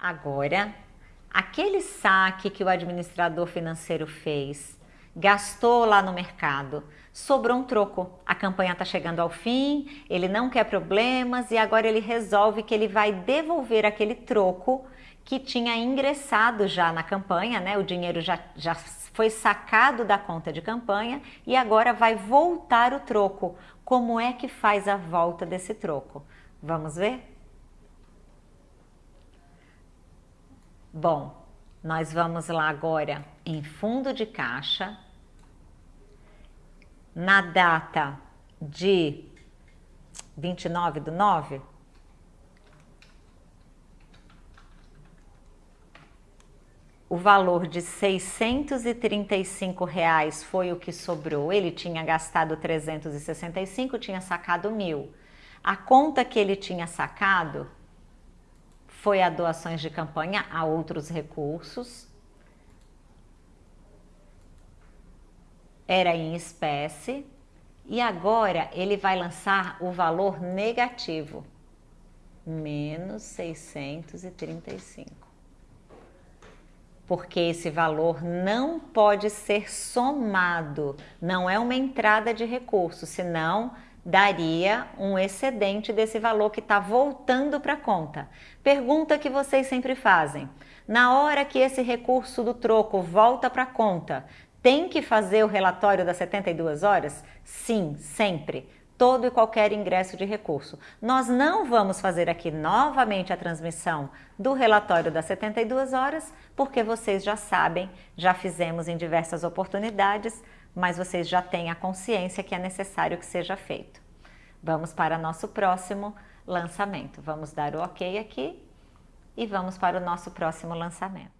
Agora, aquele saque que o administrador financeiro fez, gastou lá no mercado, sobrou um troco. A campanha está chegando ao fim, ele não quer problemas e agora ele resolve que ele vai devolver aquele troco que tinha ingressado já na campanha, né? O dinheiro já, já foi sacado da conta de campanha e agora vai voltar o troco. Como é que faz a volta desse troco? Vamos ver? Bom, nós vamos lá agora em fundo de caixa, na data de 29 do 9, o valor de 635 reais foi o que sobrou. Ele tinha gastado 365, tinha sacado mil. A conta que ele tinha sacado foi a doações de campanha a outros recursos. Era em espécie. E agora ele vai lançar o valor negativo, menos 635. Porque esse valor não pode ser somado, não é uma entrada de recurso, senão daria um excedente desse valor que está voltando para a conta. Pergunta que vocês sempre fazem: na hora que esse recurso do troco volta para a conta, tem que fazer o relatório das 72 horas? Sim, sempre. Todo e qualquer ingresso de recurso. Nós não vamos fazer aqui novamente a transmissão do relatório das 72 horas, porque vocês já sabem, já fizemos em diversas oportunidades, mas vocês já têm a consciência que é necessário que seja feito. Vamos para nosso próximo lançamento. Vamos dar o ok aqui e vamos para o nosso próximo lançamento.